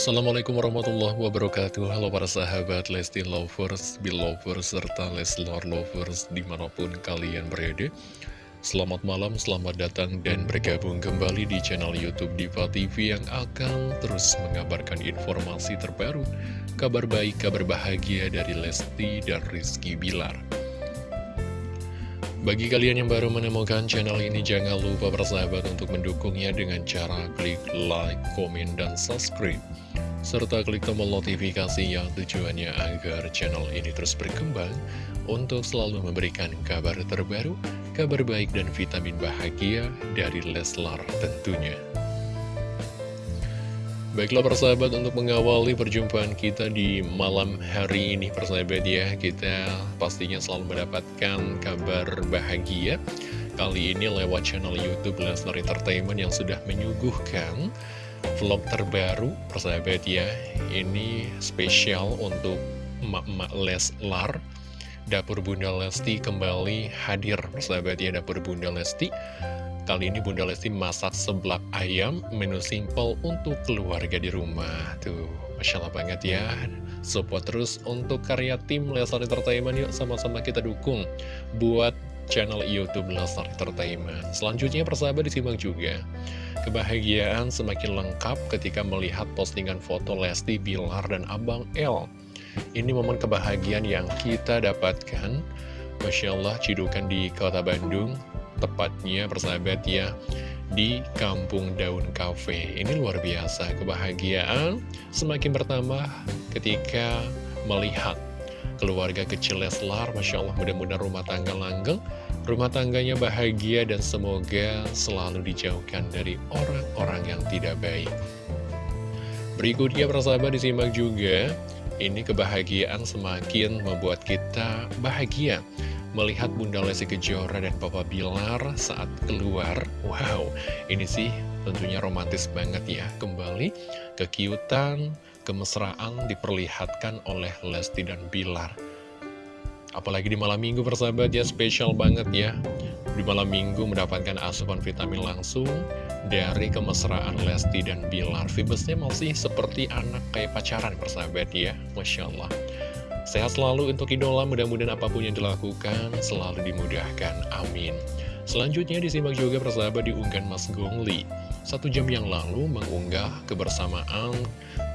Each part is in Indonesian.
Assalamualaikum warahmatullahi wabarakatuh. Halo para sahabat Lesti Lovers, Belovers, serta Leslar Lovers di mana pun kalian berada. Selamat malam, selamat datang dan bergabung kembali di channel Youtube Diva TV yang akan terus mengabarkan informasi terbaru Kabar baik, kabar bahagia dari Lesti dan Rizky Bilar bagi kalian yang baru menemukan channel ini, jangan lupa bersahabat untuk mendukungnya dengan cara klik like, komen, dan subscribe. Serta klik tombol notifikasi yang tujuannya agar channel ini terus berkembang untuk selalu memberikan kabar terbaru, kabar baik dan vitamin bahagia dari Leslar tentunya. Baiklah persahabat untuk mengawali perjumpaan kita di malam hari ini persahabat ya Kita pastinya selalu mendapatkan kabar bahagia. Kali ini lewat channel Youtube Lesnar Entertainment yang sudah menyuguhkan vlog terbaru persahabat ya. Ini spesial untuk emak-emak Leslar. Dapur Bunda Lesti kembali hadir persahabat ya Dapur Bunda Lesti Kali ini Bunda Lesti masak seblak ayam, menu simple untuk keluarga di rumah. Tuh, Masya Allah banget ya. Support terus untuk karya tim Lesar Entertainment yuk sama-sama kita dukung buat channel Youtube Lesar Entertainment. Selanjutnya persahabat disimak juga. Kebahagiaan semakin lengkap ketika melihat postingan foto Lesti, Bilar, dan Abang L. Ini momen kebahagiaan yang kita dapatkan Masya Allah, cidukan di kota Bandung tepatnya persahabat ya di Kampung Daun Cafe. Ini luar biasa, kebahagiaan semakin bertambah ketika melihat keluarga kecil Leslar. Masya Allah mudah-mudahan rumah tangga langgeng, rumah tangganya bahagia dan semoga selalu dijauhkan dari orang-orang yang tidak baik. Berikutnya persahabat disimak juga, ini kebahagiaan semakin membuat kita bahagia melihat Bunda Lesti Kejora dan Papa Bilar saat keluar. Wow, ini sih tentunya romantis banget ya. Kembali kekiutan, kemesraan diperlihatkan oleh Lesti dan Bilar. Apalagi di malam minggu persahabat ya, spesial banget ya. Di malam minggu mendapatkan asupan vitamin langsung dari kemesraan Lesti dan Bilar. Vibesnya masih seperti anak kayak pacaran persahabat ya, Masya Allah. Sehat selalu untuk idola, mudah-mudahan apa pun yang dilakukan selalu dimudahkan. Amin. Selanjutnya disimak juga persahabat diunggah Mas Gongli. Satu jam yang lalu mengunggah kebersamaan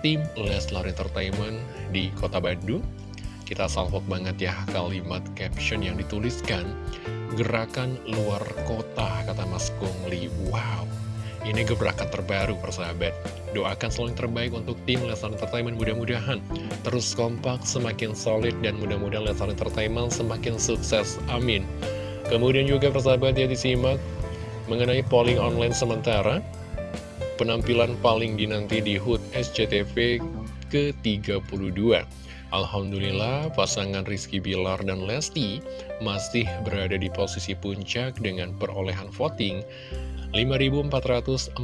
tim Leslar Entertainment di kota Bandung. Kita salvok banget ya kalimat caption yang dituliskan. Gerakan luar kota, kata Mas Gongli. Wow, ini gebrakan terbaru persahabat. Doakan selalu yang terbaik untuk tim Lesar Entertainment Mudah-mudahan. Terus kompak, semakin solid Dan mudah-mudahan Lesar Entertainment semakin sukses. Amin. Kemudian juga persahabat ya disimak Mengenai polling online sementara. Penampilan paling dinanti di HUT SCTV ke-32 Alhamdulillah pasangan Rizky Bilar dan Lesti masih berada di posisi puncak dengan perolehan voting 5.445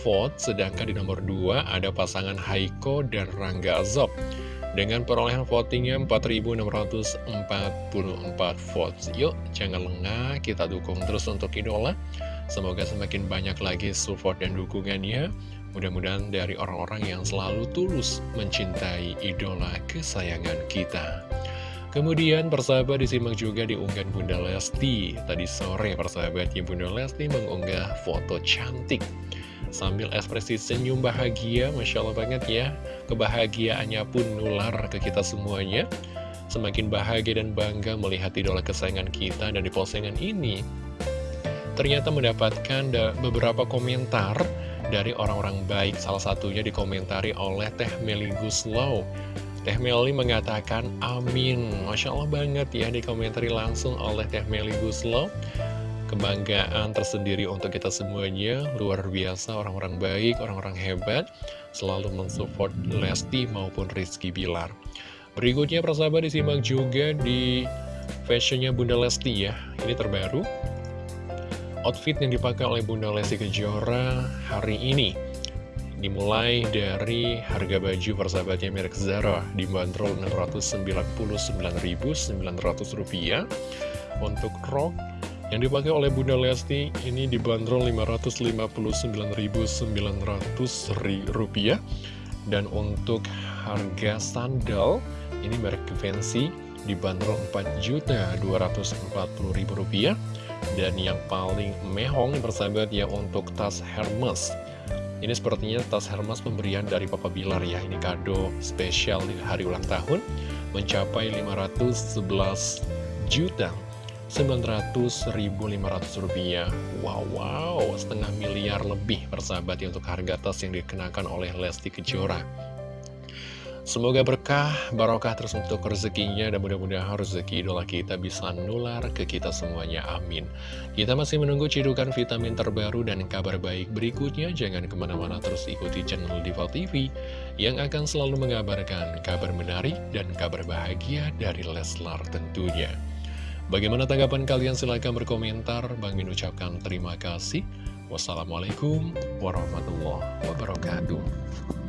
vote, sedangkan di nomor 2 ada pasangan Haiko dan Rangga Azob. Dengan perolehan votingnya 4.644 votes. Yuk, jangan lengah, kita dukung terus untuk idola. Semoga semakin banyak lagi support dan dukungannya. Mudah-mudahan dari orang-orang yang selalu tulus mencintai idola kesayangan kita. Kemudian persahabat disimak juga di unggahan Bunda Lesti. Tadi sore persahabatnya Bunda Lesti mengunggah foto cantik. Sambil ekspresi senyum bahagia Masya Allah banget ya. Kebahagiaannya pun nular ke kita semuanya. Semakin bahagia dan bangga melihat idola kesayangan kita Dan di postingan ini Ternyata mendapatkan beberapa komentar dari orang-orang baik. Salah satunya dikomentari oleh Teh Meli Guslow Teh Meli mengatakan amin. Masya Allah banget ya dikomentari langsung oleh Teh Meli Guslo. Kebanggaan tersendiri untuk kita semuanya. Luar biasa orang-orang baik, orang-orang hebat. Selalu mensupport Lesti maupun Rizky Bilar. Berikutnya persahabat disimak juga di fashionnya Bunda Lesti ya. Ini terbaru. Outfit yang dipakai oleh Bunda Lesti Kejora hari ini Dimulai dari harga baju persahabatnya merek Zara dibanderol Rp699.900 Untuk rok yang dipakai oleh Bunda Lesti ini dibanderol Rp559.900 Dan untuk harga sandal, ini merek Givenchy dibanderol Rp4.240.000 dan yang paling mehong persahabat ya untuk tas Hermes ini sepertinya tas Hermes pemberian dari Papa Bilar ya. Ini kado spesial di hari ulang tahun. Mencapai 511 juta 900.500 rupiah. Wow, wow, setengah miliar lebih persahabat ya Untuk harga tas yang dikenakan oleh Lesti Kejora Semoga berkah, barokah terus untuk rezekinya dan mudah-mudahan rezeki idola kita bisa nular ke kita semuanya. Amin. Kita masih menunggu cidukan vitamin terbaru dan kabar baik berikutnya. Jangan ke mana-mana terus ikuti channel Diva TV yang akan selalu mengabarkan kabar menarik dan kabar bahagia dari Leslar tentunya. Bagaimana tanggapan kalian? Silahkan berkomentar. Bang Min ucapkan terima kasih. Wassalamualaikum warahmatullahi wabarakatuh.